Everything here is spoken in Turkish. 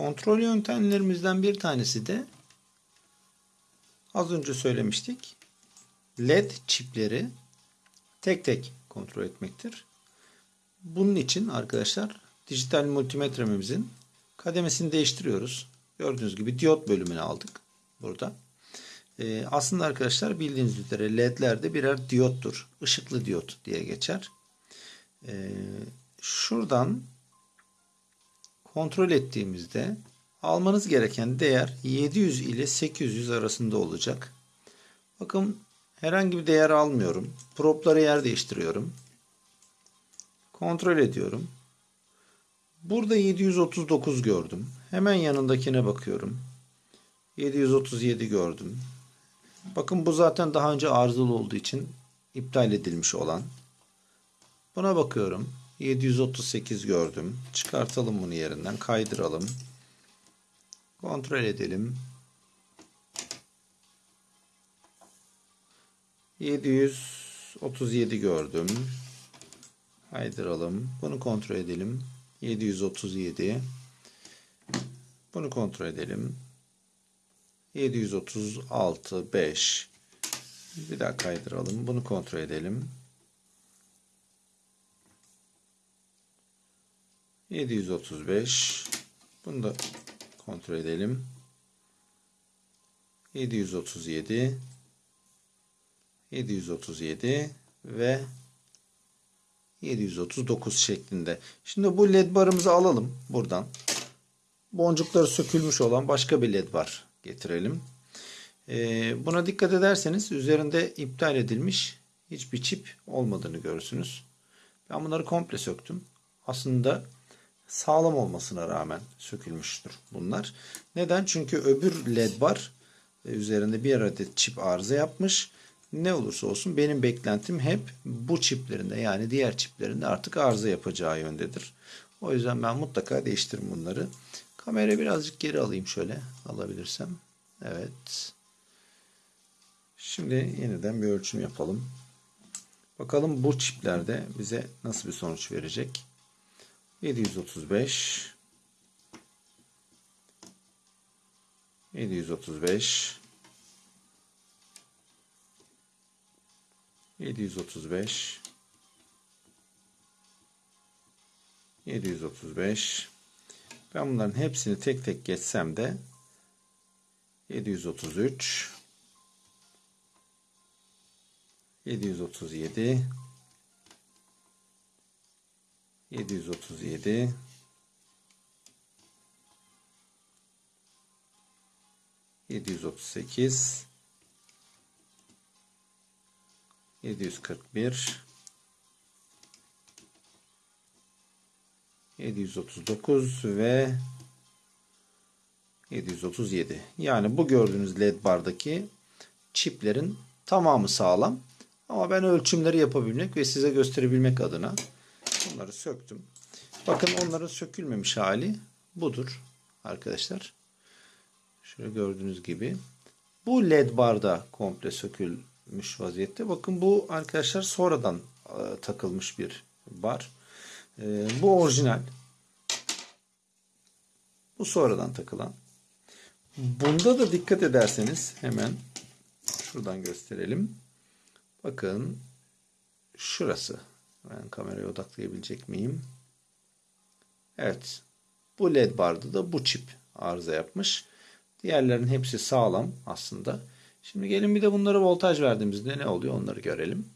Kontrol yöntemlerimizden bir tanesi de az önce söylemiştik. LED çipleri tek tek kontrol etmektir. Bunun için arkadaşlar dijital multimetremizin kademesini değiştiriyoruz. Gördüğünüz gibi diyot bölümünü aldık burada. Ee, aslında arkadaşlar bildiğiniz üzere ledler de birer diyottur. Işıklı diyot diye geçer. Ee, şuradan kontrol ettiğimizde almanız gereken değer 700 ile 800 arasında olacak. Bakın herhangi bir değer almıyorum. Propları yer değiştiriyorum. Kontrol ediyorum. Burada 739 gördüm. Hemen yanındakine bakıyorum. 737 gördüm. Bakın bu zaten daha önce arızalı olduğu için iptal edilmiş olan. Buna bakıyorum. 738 gördüm. Çıkartalım bunu yerinden. Kaydıralım. Kontrol edelim. 737 gördüm. Kaydıralım. Bunu kontrol edelim. 737. Bunu kontrol edelim. 736 5 bir daha kaydıralım. Bunu kontrol edelim. 735 bunu da kontrol edelim. 737 737 ve 739 şeklinde. Şimdi bu led barımızı alalım buradan. Boncukları sökülmüş olan başka bir led bar getirelim. Ee, buna dikkat ederseniz üzerinde iptal edilmiş hiçbir çip olmadığını görürsünüz. Ben bunları komple söktüm. Aslında sağlam olmasına rağmen sökülmüştür bunlar. Neden? Çünkü öbür led bar e, üzerinde bir adet çip arıza yapmış. Ne olursa olsun benim beklentim hep bu çiplerinde yani diğer çiplerinde artık arıza yapacağı yöndedir. O yüzden ben mutlaka değiştiririm bunları. Kamerayı birazcık geri alayım şöyle alabilirsem. Evet. Şimdi yeniden bir ölçüm yapalım. Bakalım bu çiplerde bize nasıl bir sonuç verecek. 735 735 735 735 ben bunların hepsini tek tek geçsem de 733 737 737 738 741 739 ve 737. Yani bu gördüğünüz led bardaki çiplerin tamamı sağlam. Ama ben ölçümleri yapabilmek ve size gösterebilmek adına bunları söktüm. Bakın onların sökülmemiş hali budur arkadaşlar. Şöyle gördüğünüz gibi. Bu led barda komple sökülmüş vaziyette. Bakın bu arkadaşlar sonradan e, takılmış bir bar. E, bu orijinal. Bu sonradan takılan. Bunda da dikkat ederseniz hemen şuradan gösterelim. Bakın şurası. Ben kameraya odaklayabilecek miyim? Evet. Bu led barda da bu çip arıza yapmış. Diğerlerin hepsi sağlam aslında. Şimdi gelin bir de bunları voltaj verdiğimizde ne oluyor onları görelim.